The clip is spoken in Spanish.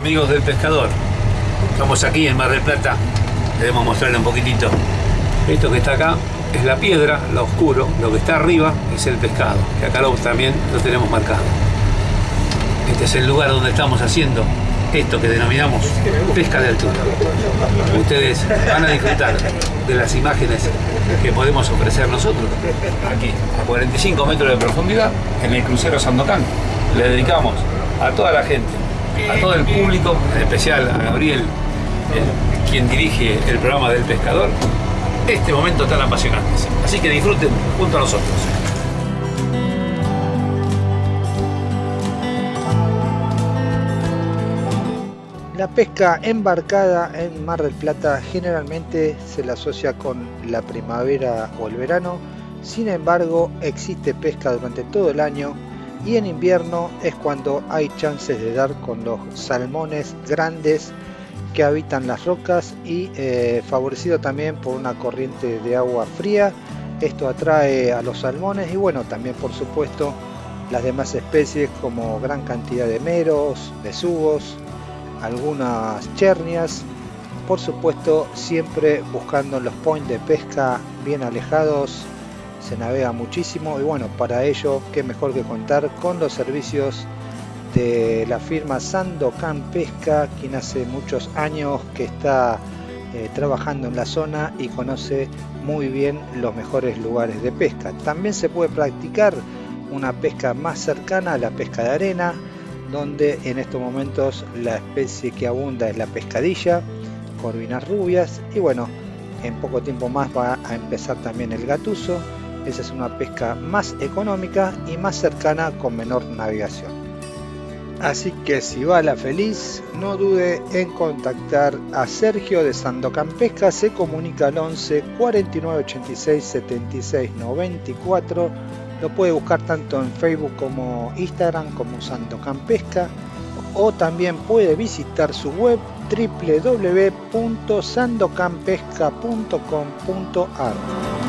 amigos del pescador. Estamos aquí en Mar del Plata. Debemos mostrarle un poquitito. Esto que está acá es la piedra, lo oscuro. Lo que está arriba es el pescado, que acá también lo tenemos marcado. Este es el lugar donde estamos haciendo esto que denominamos pesca de altura. Ustedes van a disfrutar de las imágenes que podemos ofrecer nosotros aquí, a 45 metros de profundidad, en el crucero Sandocan. Le dedicamos a toda la gente, a todo el público, en especial a Gabriel, quien dirige el programa del pescador, este momento tan apasionante. Así que disfruten junto a nosotros. La pesca embarcada en Mar del Plata generalmente se la asocia con la primavera o el verano, sin embargo existe pesca durante todo el año y en invierno es cuando hay chances de dar con los salmones grandes que habitan las rocas y eh, favorecido también por una corriente de agua fría. Esto atrae a los salmones y bueno, también por supuesto las demás especies como gran cantidad de meros, besugos, algunas chernias, por supuesto siempre buscando los points de pesca bien alejados, se navega muchísimo y bueno, para ello qué mejor que contar con los servicios de la firma Sandocan Pesca, quien hace muchos años que está eh, trabajando en la zona y conoce muy bien los mejores lugares de pesca. También se puede practicar una pesca más cercana a la pesca de arena, donde en estos momentos la especie que abunda es la pescadilla, corvinas rubias y bueno, en poco tiempo más va a empezar también el gatuso. Esa es una pesca más económica y más cercana con menor navegación. Así que si va la feliz, no dude en contactar a Sergio de Sandocan Pesca, se comunica al 11 49 86 76 94 lo puede buscar tanto en Facebook como Instagram como Sandocan Pesca o también puede visitar su web www.sandocanpesca.com.ar.